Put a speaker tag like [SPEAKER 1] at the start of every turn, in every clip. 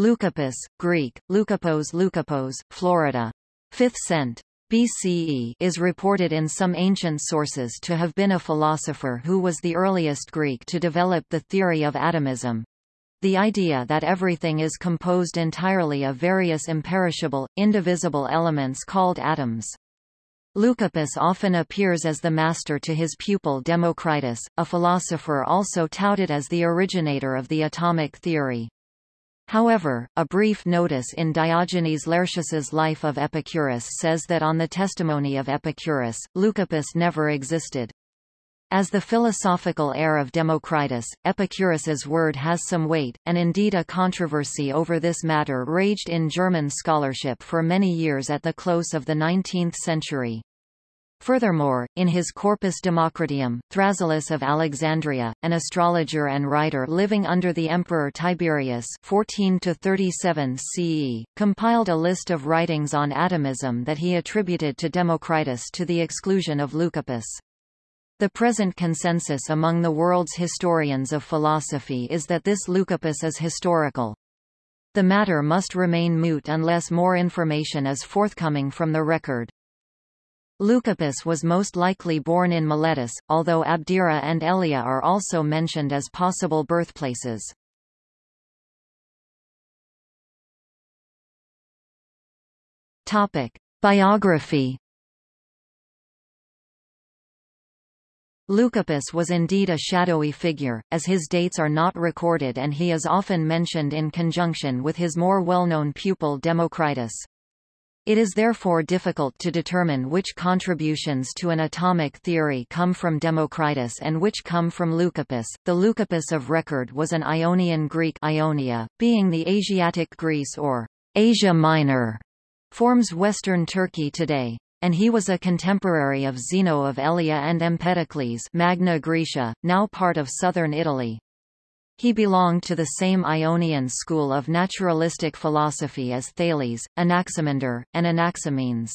[SPEAKER 1] Leucippus, Greek, Leukippos Leukippos, Florida. 5th cent. BCE is reported in some ancient sources to have been a philosopher who was the earliest Greek to develop the theory of atomism. The idea that everything is composed entirely of various imperishable, indivisible elements called atoms. Leucippus often appears as the master to his pupil Democritus, a philosopher also touted as the originator of the atomic theory. However, a brief notice in Diogenes Laertius's Life of Epicurus says that on the testimony of Epicurus, Leucippus never existed. As the philosophical heir of Democritus, Epicurus's word has some weight, and indeed a controversy over this matter raged in German scholarship for many years at the close of the 19th century. Furthermore, in his Corpus Democriteum, Thrasyllus of Alexandria, an astrologer and writer living under the Emperor Tiberius 14 37 CE, compiled a list of writings on atomism that he attributed to Democritus to the exclusion of Leucippus. The present consensus among the world's historians of philosophy is that this Leucippus is historical. The matter must remain moot unless more information is forthcoming from the record. Leucippus was most likely born in Miletus, although Abdera and Elea are also mentioned as possible birthplaces. Topic: Biography. Leucippus was indeed a shadowy figure, as his dates are not recorded and he is often mentioned in conjunction with his more well-known pupil Democritus. It is therefore difficult to determine which contributions to an atomic theory come from Democritus and which come from Leucippus. The Leucippus of record was an Ionian Greek Ionia, being the Asiatic Greece or Asia Minor, forms western Turkey today. And he was a contemporary of Zeno of Elea and Empedocles Magna Graecia, now part of southern Italy. He belonged to the same Ionian school of naturalistic philosophy as Thales, Anaximander, and Anaximenes.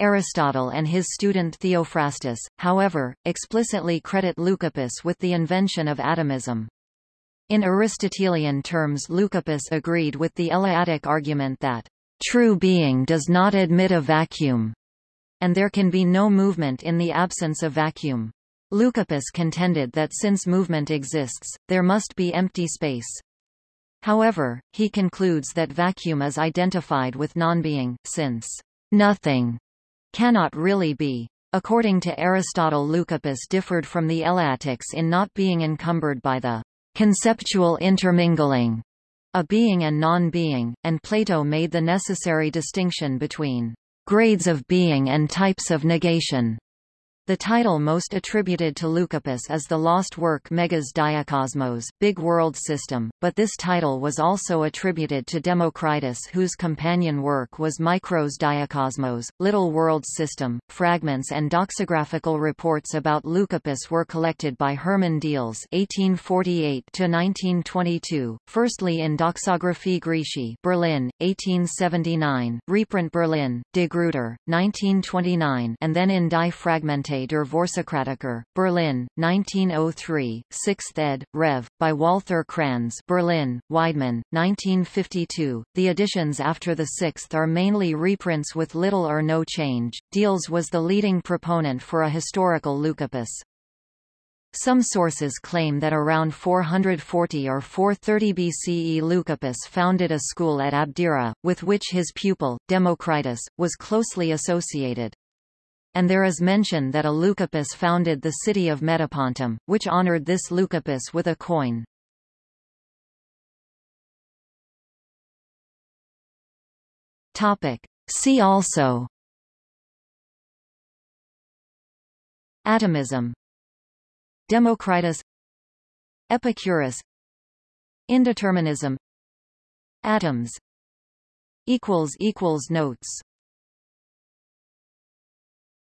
[SPEAKER 1] Aristotle and his student Theophrastus, however, explicitly credit Leucippus with the invention of atomism. In Aristotelian terms Leucippus agreed with the Eleatic argument that, "...true being does not admit a vacuum," and there can be no movement in the absence of vacuum. Leucippus contended that since movement exists, there must be empty space. However, he concludes that vacuum is identified with non-being, since nothing cannot really be. According to Aristotle Leucippus differed from the Eleatics in not being encumbered by the conceptual intermingling a being and non-being, and Plato made the necessary distinction between grades of being and types of negation. The title most attributed to Leucippus is the lost work Megas Diakosmos, Big World System, but this title was also attributed to Democritus whose companion work was Micros Diakosmos, Little World System. Fragments and doxographical reports about Leucippus were collected by Hermann Diels (1848–1922), firstly in Doxographi Graeci, Berlin, 1879, reprint Berlin, De Gruyter, 1929, and then in Die Fragmente der Vorsokratiker, Berlin, 1903, 6th ed., Rev. by Walther Kranz Berlin, Weidmann, 1952. The editions after the 6th are mainly reprints with little or no change. Diels was the leading proponent for a historical Leucippus. Some sources claim that around 440 or 430 BCE Leucippus founded a school at Abdera, with which his pupil, Democritus, was closely associated and there is mention that a Leucippus founded the city of Metapontum, which honored this Leucippus with a coin. Topic. See also. Atomism. Democritus. Epicurus. Indeterminism. Atoms. Notes